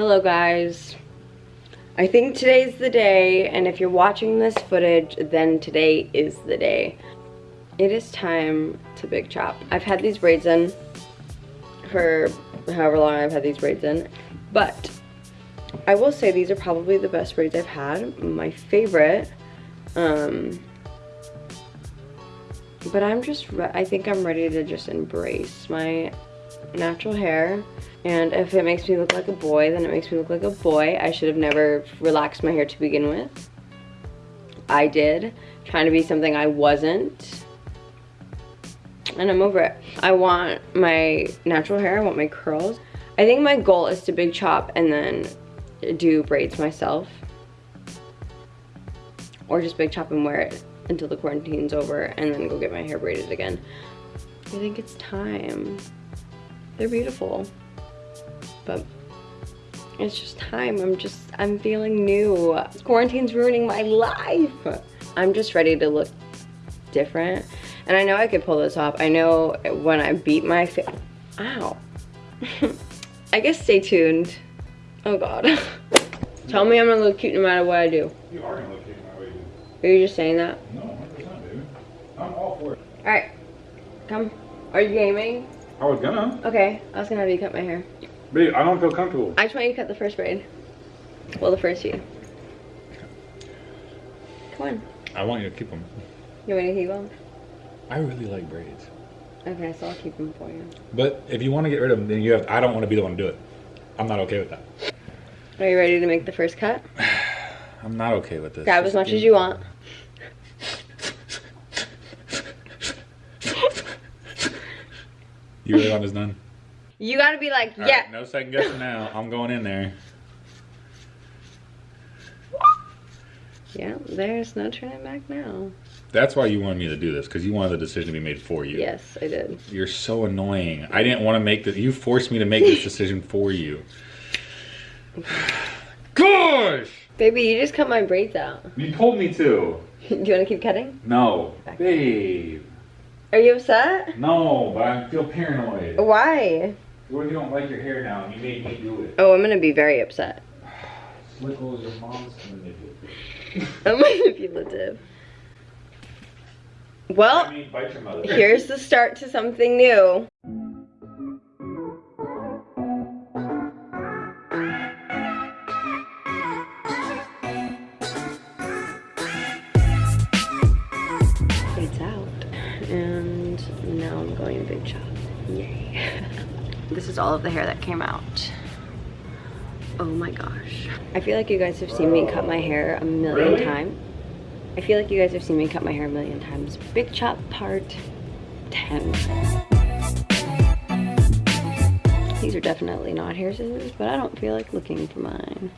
Hello guys. I think today's the day and if you're watching this footage then today is the day. It is time to big chop. I've had these braids in for however long I've had these braids in but I will say these are probably the best braids I've had. My favorite. Um, but I'm just, I think I'm ready to just embrace my natural hair. And if it makes me look like a boy then it makes me look like a boy. I should have never relaxed my hair to begin with. I did. Trying to be something I wasn't. And I'm over it. I want my natural hair. I want my curls. I think my goal is to big chop and then do braids myself. Or just big chop and wear it until the quarantine's over and then go get my hair braided again. I think it's time they're beautiful. But it's just time. I'm just, I'm feeling new. Quarantine's ruining my life. I'm just ready to look different. And I know I could pull this off. I know when I beat my face, ow. I guess stay tuned. Oh God. Tell me I'm gonna look cute no matter what I do. You are gonna look cute no matter what you do. Are you just saying that? No, 100% dude. I'm all for it. Alright. Come. Are you gaming? I was gonna. Okay, I was gonna have you cut my hair. Babe, I don't feel comfortable. I just want you to cut the first braid. Well, the first few. Come on. I want you to keep them. You want me to keep them? I really like braids. Okay, so I'll keep them for you. But if you want to get rid of them, then you have. I don't want to be the one to do it. I'm not okay with that. Are you ready to make the first cut? I'm not okay with this. Grab as much as you want. You really want this done? You gotta be like, All yeah. Right, no second guessing now. I'm going in there. Yeah, there's no turning back now. That's why you wanted me to do this, because you wanted the decision to be made for you. Yes, I did. You're so annoying. I didn't want to make this. You forced me to make this decision for you. Gosh! Baby, you just cut my braids out. You told me to. do you want to keep cutting? No. Back. Babe. Are you upset? No, but I feel paranoid. Why? What if you don't like your hair now and you made me do it? Oh, I'm gonna be very upset. Slickle is your mom's manipulative. I'm manipulative. Well, I mean, bite your mother. here's the start to something new. this is all of the hair that came out. Oh my gosh. I feel like you guys have seen me cut my hair a million really? times. I feel like you guys have seen me cut my hair a million times. Big chop part 10. These are definitely not hair scissors, but I don't feel like looking for mine.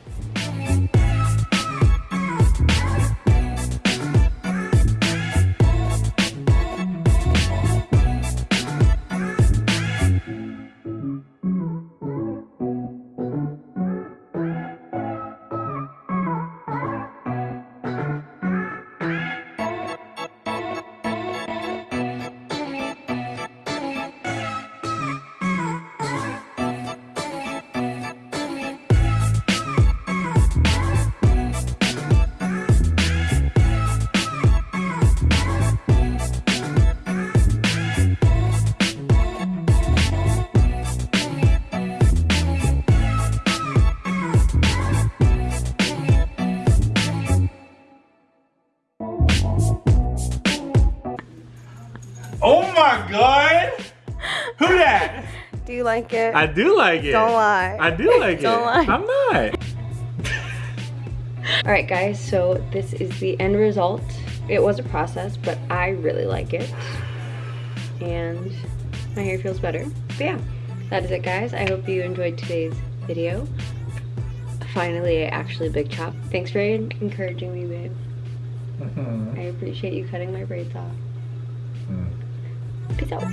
My god! Who that? Do you like it? I do like it. Don't lie. I do like Don't it. lie. I'm not. Alright guys, so this is the end result. It was a process, but I really like it. And my hair feels better. But yeah, that is it guys. I hope you enjoyed today's video. Finally, I actually big chop. Thanks for encouraging me, babe. I appreciate you cutting my braids off. Mm. Peace out.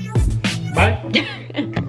Bye.